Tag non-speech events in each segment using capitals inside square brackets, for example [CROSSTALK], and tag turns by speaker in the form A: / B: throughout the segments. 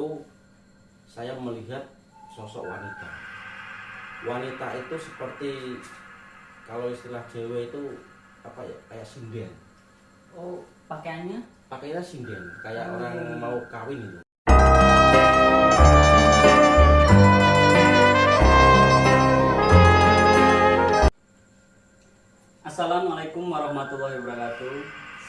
A: itu saya melihat sosok wanita wanita itu seperti kalau istilah Jawa itu apa ya kayak sinden
B: Oh, pakaiannya?
A: pakainya sinden kayak
B: Oh.
A: orang mau kawin itu
B: Assalamualaikum warahmatullahi wabarakatuh.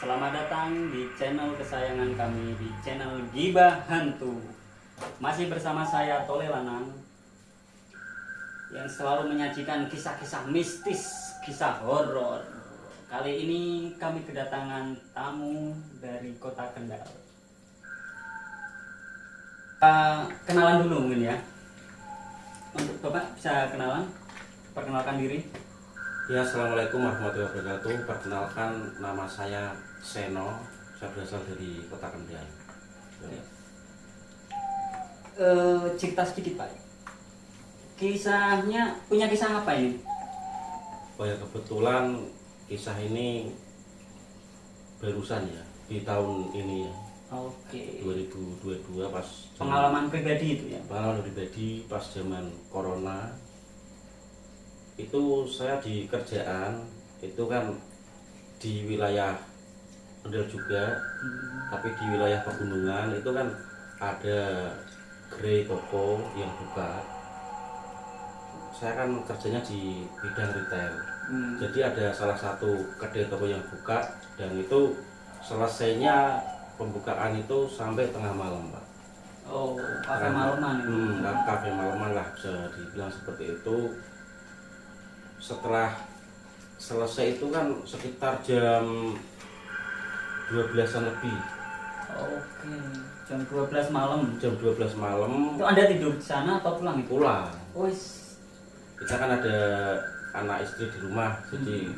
B: Selamat datang di channel kesayangan kami di channel Gibah Hantu. Masih bersama saya Tole Lanang yang selalu menyajikan kisah-kisah mistis, kisah horor. Kali ini kami kedatangan tamu dari kota Kendal. Uh, kenalan dulu mungkin ya. Untuk Bapak bisa kenalan, perkenalkan diri.
A: ya assalamualaikum warahmatullahi wabarakatuh perkenalkan nama saya Seno saya berasal dari kota Kendal
B: Ya. Eh, cerita sedikit pak. Kisahnya punya kisah apa ini?
A: Oh ya kebetulan kisah ini barusan ya di tahun ini ya.
B: Oke.
A: 2022 pas zaman-
B: pengalaman pribadi itu ya?
A: Pengalaman pribadi pas zaman corona. Itu saya di kerjaan itu kan di wilayah Kendal juga.
B: Hmm,
A: tapi di wilayah pegunungan itu kan ada gerai toko yang buka saya kan kerjanya di bidang retail
B: hmm.
A: jadi ada salah satu kedai toko yang buka dan itu selesainya pembukaan itu sampai tengah malam pak
B: oh kafe malaman
A: Hmm, ka- kafe malaman lah bisa dibilang seperti itu. Setelah selesai itu kan sekitar jam 12-an lebih.
B: oke jam 12 malam
A: Jam 12 malam
B: itu anda tidur di sana atau pulang itu
A: pulang.
B: Wis,
A: Kita kan ada anak istri di rumah, jadi
B: Hmm.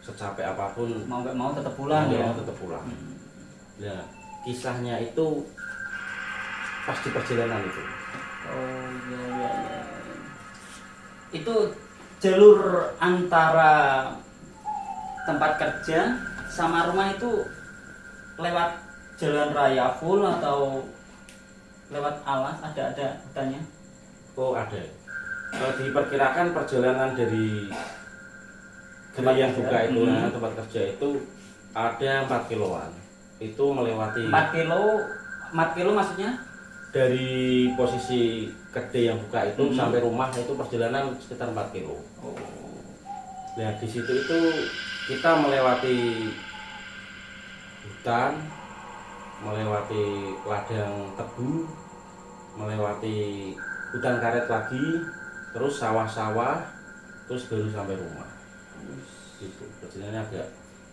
A: secapek apa pun
B: mau nggak mau tetap pulang
A: mau
B: ya
A: mau tetap pulang.
B: Hmm.
A: Nah, kisahnya itu pas di perjalanan itu.
B: Oh iya iya iya. Itu jalur antara tempat kerja sama rumah itu lewat jalan raya full atau lewat alas ada ada hutannya?
A: Oh ada. Kalau diperkirakan perjalanan dari
B: Tempat
A: gerai yang
B: kerja.
A: buka itu,
B: Hmm.
A: nah, tempat kerja itu ada 4 kiloan. Itu melewati
B: 4 kilo 4 kilo maksudnya?
A: dari posisi kedai yang buka itu
B: Hmm.
A: sampai rumah itu perjalanan sekitar 4 kilo.
B: Oh.
A: Nah di situ itu kita melewati hutan, melewati ladang tebu, melewati hutan karet lagi, terus sawah-sawah, terus baru sampai rumah. Gitu. Perjalanannya agak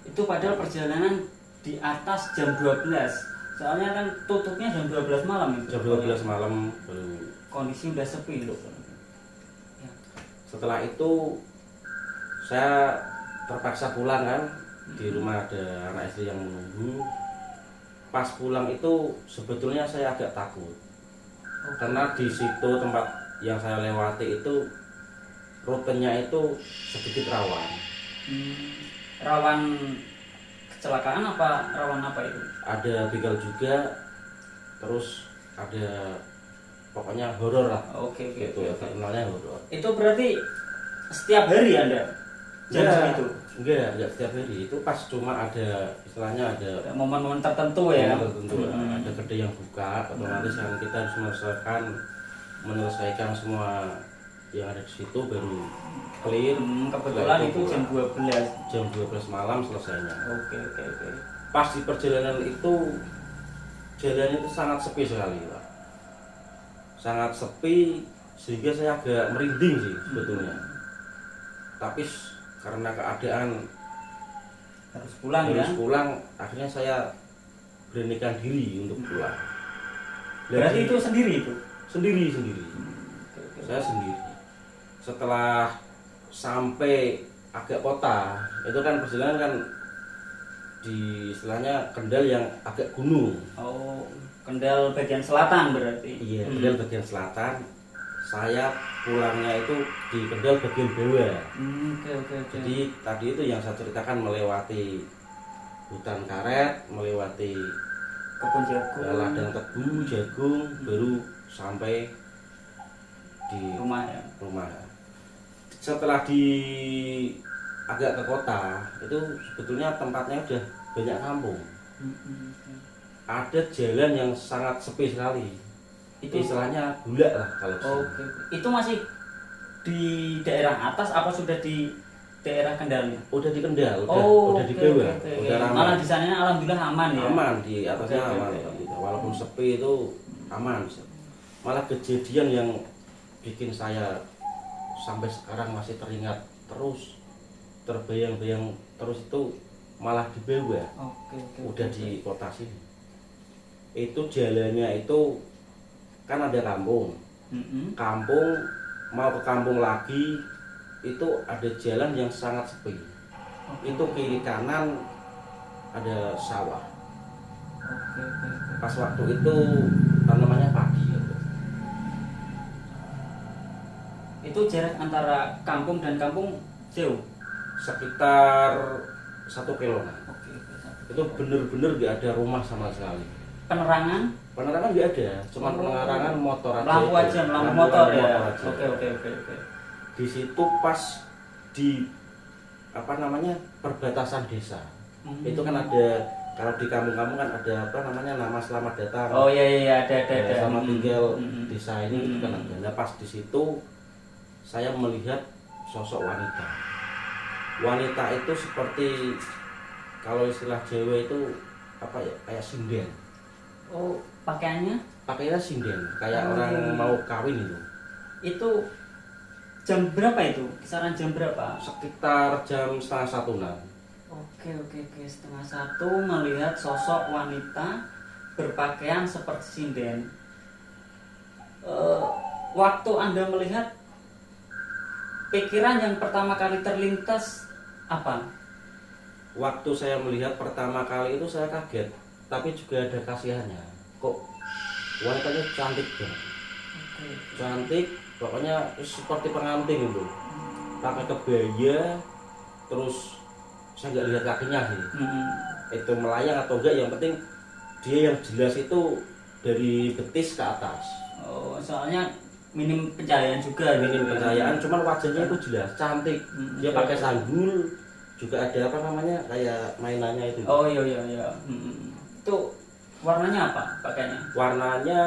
B: Itu padahal perjalanan di atas jam 12. Soalnya kan tutupnya jam 12 malam itu.
A: jam 12 malam baru.
B: Kondisi udah sepi loh. Ya.
A: Setelah itu saya terpaksa pulang kan di rumah ada anak istri yang menunggu. Pas pulang itu sebetulnya saya agak takut karena di situ tempat yang saya lewati itu rutenya itu sedikit rawan.
B: Hmm, rawan kecelakaan apa rawan apa itu?
A: Ada begal juga, terus ada pokoknya horor lah.
B: Oke oke
A: Gitu
B: oke.
A: ya, terkenalnya horor.
B: Itu berarti setiap hari anda jam
A: Ya,
B: segitu?
A: Enggak, enggak setiap hari. Itu pas cuma ada istilahnya ada
B: momen-momen tertentu ya?
A: tertentu
B: Hmm.
A: ada kedai yang buka otomatis kan kita harus menyelesaikan menyelesaikan semua yang ada di situ baru clear
B: Hmm, kebetulan itu jam 12
A: jam 12 malam selesainya
B: Oke oke oke.
A: pas di perjalanan itu jalan itu sangat sepi sekali Pak. sangat sepi sehingga saya agak merinding sih sebetulnya tapi s- karena keadaan
B: Harus pulang ya?
A: harus pulang akhirnya saya beranikan diri untuk pulang
B: Berarti itu sendiri itu?
A: sendiri sendiri
B: oke.
A: saya sendiri setelah sampai agak kota itu kan perjalanan kan di istilahnya Kendal yang agak gunung
B: Oh, Kendal bagian selatan berarti?
A: iya
B: Hmm.
A: Kendal bagian selatan saya pulangnya itu di Kendal bagian bawah
B: Hmm, Oke oke oke.
A: jadi tadi itu yang saya ceritakan melewati hutan karet melewati
B: kebun jagung.
A: ya, ladang tebu jagung baru sampai di
B: rumah ya?
A: rumah. Setelah di agak ke kota itu sebetulnya tempatnya udah banyak kampung.
B: Mm-mm.
A: ada jalan yang sangat sepi sekali
B: itu
A: istilahnya gula lah kalau di sini.
B: oke. Itu masih di daerah atas apa sudah di daerah Kendalnya?
A: Udah di Kendal udah,
B: oh
A: udah di
B: oke,
A: bawah.
B: oke, oke.
A: udah ramai.
B: Malah di sana alhamdulillah aman ya?
A: Aman di atasnya
B: oke,
A: aman
B: oke.
A: walaupun sepi itu aman malah kejadian yang bikin saya sampai sekarang masih teringat terus terbayang-bayang terus itu malah di bawah
B: oke oke
A: udah
B: oke.
A: di kota sini. Itu jalannya itu kan ada kampung
B: Mm-mm.
A: kampung mau ke kampung lagi itu ada jalan yang sangat sepi
B: Oke,
A: itu kiri kanan ada sawah
B: oke.
A: pas waktu itu tanamannya padi gitu.
B: itu jarak antara kampung dan kampung jauh
A: sekitar satu
B: oke satu.
A: itu bener-bener nggak ada rumah sama sekali
B: penerangan
A: penerangan nggak ada cuma
B: Oh.
A: penerangan motor aja
B: lampu aja lampu motor ya? oke oke oke oke.
A: Di situ pas di apa namanya perbatasan desa.
B: Hmm.
A: itu kan ada kalau di kampung-kampung kan ada apa namanya nama selamat datang.
B: Oh iya iya iya, ada ada ada.
A: Sama
B: Mm,
A: tinggal
B: mm, mm.
A: desa ini itu kan.
B: Hmm.
A: ada nah pas di situ saya melihat sosok wanita. Wanita itu seperti kalau istilah Jawa itu apa ya kayak sinden.
B: Oh pakaiannya?
A: Pakainya sinden kayak
B: Oh.
A: orang mau kawin itu.
B: Itu jam berapa itu? Kisaran jam berapa?
A: Sekitar jam setengah satuan
B: Oke oke oke. Setengah satu melihat sosok wanita berpakaian seperti sinden. Eh, waktu anda melihat pikiran yang pertama kali terlintas apa?
A: waktu saya melihat pertama kali itu saya kaget tapi juga ada kasihannya kok wanitanya cantik banget
B: Oke.
A: cantik pokoknya seperti pengantin itu pakai kebaya terus saya nggak lihat kakinya sih
B: Mm-mm.
A: itu melayang atau enggak yang penting dia yang jelas itu dari betis ke atas
B: Oh soalnya minim pencahayaan juga.
A: minim
B: gitu ya.
A: pencahayaan cuman wajahnya itu jelas cantik
B: Mm,
A: dia pakai sanggul juga ada apa namanya kayak mainannya itu
B: Oh iya iya iya. Mm-mm. Itu warnanya apa pakaiannya?
A: warnanya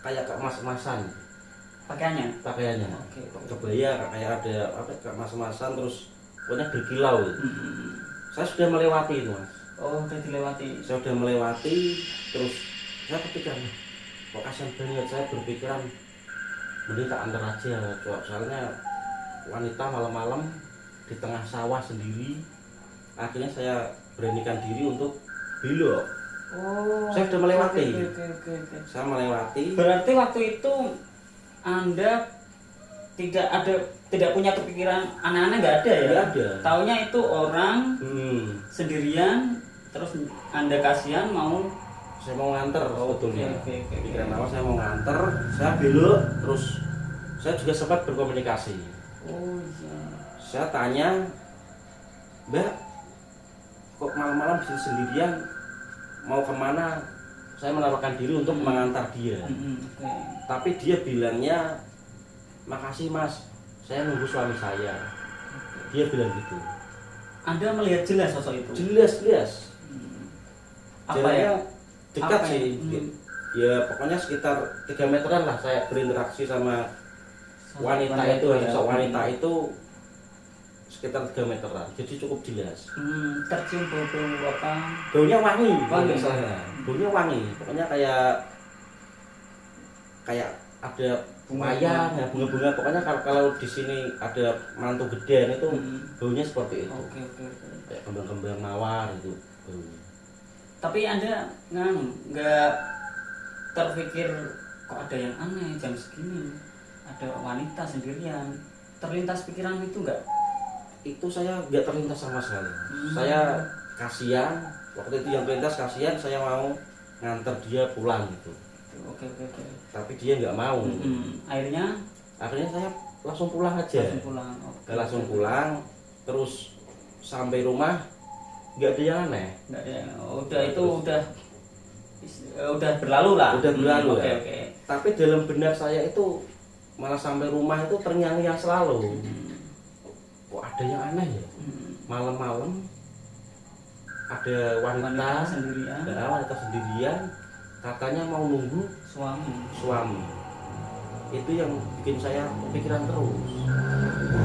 A: kayak kemas-emasan
B: Pakaiannya?
A: pakaiannya
B: Oke. oke.
A: kebaya kayak ada apa kemas-emasan terus pokoknya berkilau gitu.
B: Mm-mm.
A: saya sudah melewati itu mas
B: Oh udah dilewati.
A: saya sudah melewati terus saya kepikiran kok kasihan banget saya berpikiran mending tak antar aja Cok. soalnya wanita malam-malam di tengah sawah sendiri akhirnya saya beranikan diri untuk belok
B: Oh.
A: Saya sudah melewati.
B: Oke oke oke. oke.
A: saya melewati
B: Berarti waktu itu Anda tidak ada tidak punya kepikiran aneh-aneh nggak ada ya?
A: Nggak ada.
B: Taunya itu orang
A: hmm,
B: sendirian terus Anda kasihan mau
A: saya mau nganter sebetulnya
B: oke, oke, oke.
A: pikiran awal saya mau nganter saya belok terus saya juga sempat berkomunikasi
B: Oh iya.
A: saya tanya mbak kok malam-malam sini sendirian mau ke mana saya menaruhkan diri untuk
B: Hmm.
A: mengantar dia
B: Mm-mm, Oke.
A: tapi dia bilangnya makasih mas saya nunggu suami saya dia bilang gitu
B: Anda melihat jelas sosok itu?
A: jelas jelas
B: Hmm. Apa ya?
A: dekat
B: Apa ya?
A: sih
B: Hmm.
A: ya pokoknya sekitar 3 meteran lah saya berinteraksi sama
B: Sosok
A: wanita itu
B: ya.
A: sosok wanita itu sekitar 3 meteran jadi cukup jelas
B: Hmm, tercium bau-bau apa?
A: baunya wangi
B: Wangi.
A: wangi salah baunya wangi pokoknya kayak kayak ada
B: Bunga-bunga.
A: wayang ya bunga-bunga pokoknya kalau kalau di sini ada mantu gedean itu
B: Hmm.
A: baunya seperti itu
B: Oke oke oke.
A: kayak kembang-kembang mawar itu baunya
B: Tapi Anda nggak nggak terpikir kok ada yang aneh jam segini ada wanita sendirian terlintas pikiran itu nggak?
A: Itu saya nggak terlintas sama sekali
B: Hmm.
A: saya kasihan waktu itu yang terlintas kasihan saya mau nganter dia pulang gitu
B: Oke oke oke.
A: tapi dia nggak mau
B: Hmm, akhirnya
A: akhirnya saya langsung pulang aja
B: langsung pulang. Oke,
A: Saya langsung pulang terus sampai rumah nggak ada yang aneh
B: Nggak ada. Udah itu udah eh, udah berlalu lah.
A: Udah berlalu,
B: Hmm, Oke
A: ya.
B: oke.
A: tapi dalam benak saya itu malah sampai rumah itu terngiang-ngiang selalu
B: Hmm,
A: kok ada yang aneh ya
B: hmm.
A: malam-malam ada wanita,
B: Wanita sendirian.
A: ada wanita sendirian katanya mau nunggu
B: Suami.
A: suami itu yang bikin saya kepikiran terus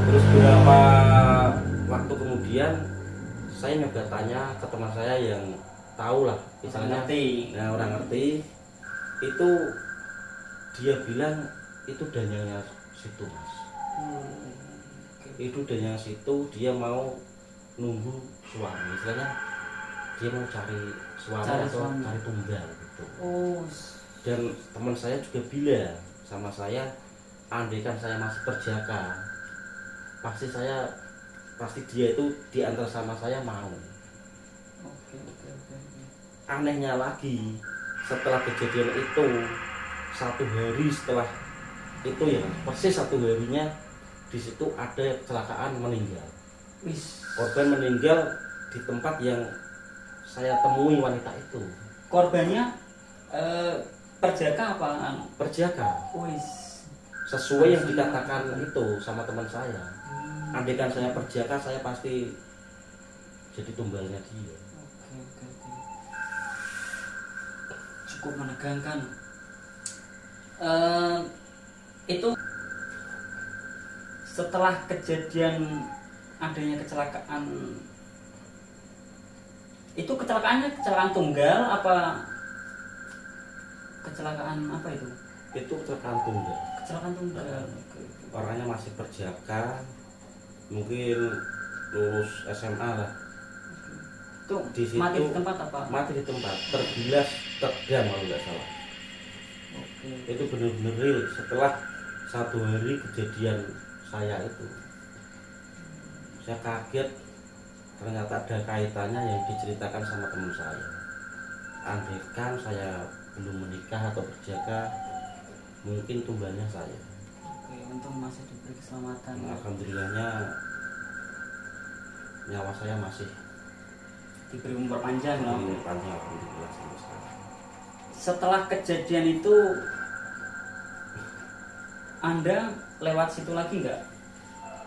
A: terus beberapa waktu kemudian saya nyoba tanya ke teman saya yang tahu lah misalnya
B: ngerti.
A: nah orang ngerti itu dia bilang itu danyanya situ mas
B: Hmm.
A: Itu danyanya situ dia mau nunggu suami istilahnya dia mau cari suami
B: Cari
A: atau
B: suami.
A: cari tunggal gitu
B: Oh,
A: dan teman saya juga bilang sama saya andaikan saya masih perjaka pasti saya pasti dia itu di antara sama saya mau
B: oke oke oke. oke.
A: anehnya lagi setelah kejadian itu satu hari setelah itu ya persis satu harinya di situ ada kecelakaan meninggal
B: Wis,
A: korban meninggal di tempat yang saya temui wanita itu
B: korbannya eh, perjaka apa? anu?
A: perjaka
B: Wis.
A: sesuai yang dikatakan itu sama teman saya
B: Hmm,
A: andaikan saya perjaka saya pasti jadi tumbalnya dia
B: Oke oke oke. Cukup menegangkan. Eh, itu setelah kejadian adanya kecelakaan itu kecelakaannya kecelakaan tunggal apa kecelakaan apa itu?
A: Itu kecelakaan tunggal.
B: Kecelakaan tunggal
A: orangnya masih perjaka mungkin lulus SMA lah.
B: Itu
A: Di situ-
B: mati di tempat apa?
A: mati di tempat tergilas terdam kalau nggak salah.
B: Oke.
A: itu benar-benar real. Setelah satu hari kejadian saya itu saya kaget ternyata ada kaitannya yang diceritakan sama teman saya andaikan saya belum menikah atau berjaga mungkin tumbalnya saya
B: Oke, untung masih diberi keselamatan.
A: Nah, alhamdulillahnya nyawa saya masih
B: Diberi umur panjang loh.
A: diberi panjang alhamdulillah sampai sekarang
B: Setelah kejadian itu Anda lewat situ lagi nggak?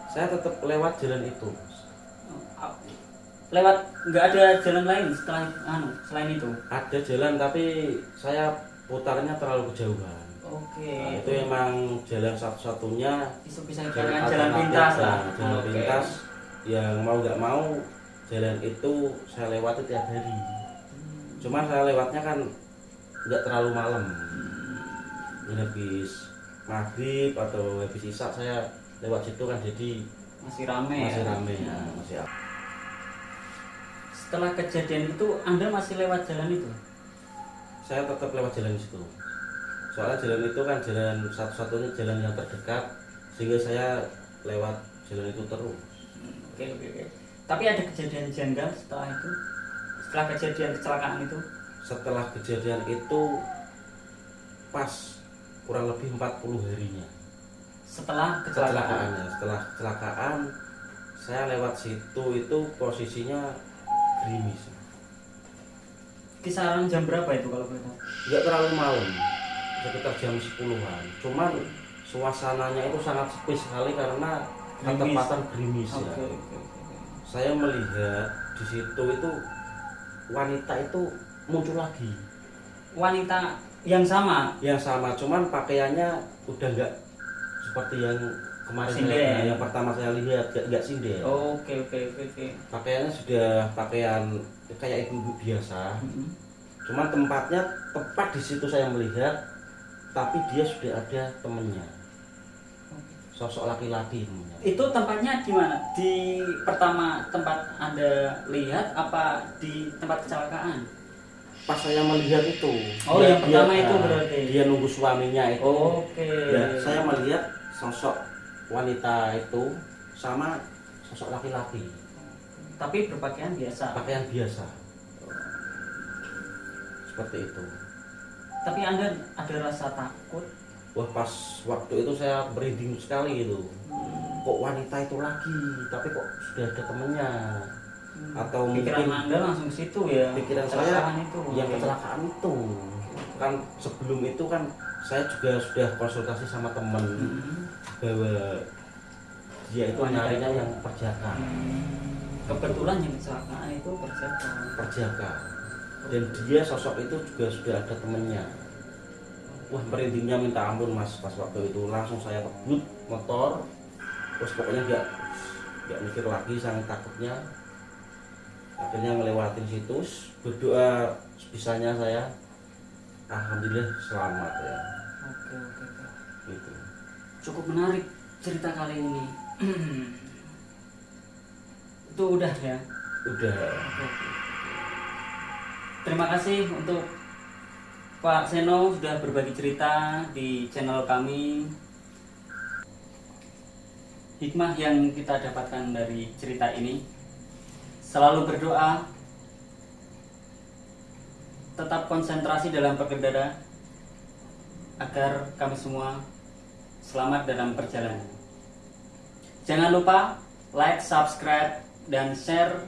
A: saya tetap lewat jalan itu
B: Oh, Lewat nggak ada jalan lain setelah anu selain itu.
A: ada jalan tapi saya putarnya terlalu kejauhan
B: Oke.
A: Nah, itu emang jalan satu-satunya
B: Bisa bisa
A: jalan,
B: jalan pintas lah.
A: nah, jalan
B: Oke.
A: pintas yang mau nggak mau jalan itu saya lewati tiap hari
B: Hmm.
A: cuman saya lewatnya kan nggak terlalu malam Ini habis maghrib atau habis isak saya lewat situ kan jadi
B: Masih rame
A: masih
B: ya.
A: rame ya, masih apa
B: Setelah kejadian itu Anda masih lewat jalan itu?
A: saya tetap lewat jalan situ soalnya jalan itu kan jalan satu-satunya jalan yang terdekat sehingga saya lewat jalan itu terus
B: Oke oke oke. Tapi ada kejadian janggal setelah itu? Setelah kejadian kecelakaan itu?
A: setelah kejadian itu pas kurang lebih 40 harinya.
B: Setelah kecelakaan.
A: kecelakaannya setelah kecelakaan saya lewat situ itu posisinya gerimis.
B: Kisaran jam berapa itu kalau boleh tahu?
A: nggak terlalu malam sekitar jam 10-an cuman suasananya itu sangat sepi sekali karena ketepatan gerimis
B: Oke
A: ya saya melihat di situ itu wanita itu muncul lagi.
B: Wanita yang sama.
A: yang sama cuman pakaiannya udah nggak seperti yang kemarin
B: Sinden.
A: saya, yang pertama saya lihat nggak nggak sinden
B: Oke oke oke oke.
A: pakaiannya sudah pakaian kayak ibu-ibu biasa
B: Mm-mm.
A: cuman tempatnya tepat di situ saya melihat tapi dia sudah ada temennya sosok laki-laki
B: Itu tempatnya di mana? Di pertama tempat Anda lihat apa di tempat kecelakaan?
A: Pas saya melihat itu
B: Oh, yang pertama itu
A: nah,
B: berarti.
A: dia nunggu suaminya itu
B: Oke.
A: Ya, saya melihat sosok wanita itu sama sosok laki-laki
B: Tapi berpakaian biasa.
A: pakaian biasa seperti itu
B: Tapi Anda ada rasa takut?
A: wah pas waktu itu saya merinding sekali itu
B: Hmm.
A: kok wanita itu lagi tapi kok sudah ada temennya atau
B: pikiran
A: mungkin
B: anda langsung ke situ ya
A: pikiran saya
B: itu
A: yang kecelakaan itu. Kan sebelum itu kan saya juga sudah konsultasi sama teman
B: Hmm.
A: bahwa dia itu nyarinya
B: itu.
A: yang perjaka.
B: Kebetulan yang kecelakaan itu perjaka.
A: Perjaka. Dan dia sosok itu juga sudah ada temennya. Wah merindingnya minta ampun mas pas waktu itu. Langsung saya kebut motor terus pokoknya nggak nggak mikir lagi sangat takutnya akhirnya ngelewatin situs berdoa sebisanya saya alhamdulillah selamat ya.
B: Oke oke oke.
A: Gitu.
B: Cukup menarik cerita kali ini. [CLEARS THROAT] Itu udah ya?
A: Udah.
B: Oke. Terima kasih untuk Pak Seno sudah berbagi cerita di channel kami. Hikmah yang kita dapatkan dari cerita ini selalu berdoa, tetap konsentrasi dalam berkendara agar kami semua selamat dalam perjalanan. Jangan lupa like, subscribe, dan share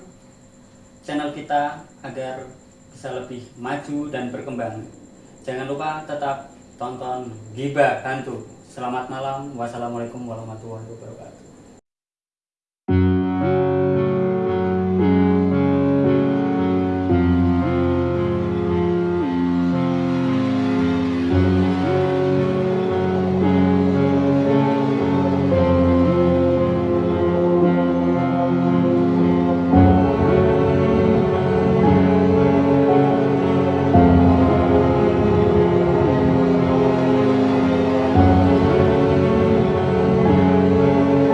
B: channel kita agar bisa lebih maju dan berkembang. Jangan lupa tetap tonton Giba Hantu. Selamat malam. Wassalamualaikum warahmatullahi wabarakatuh.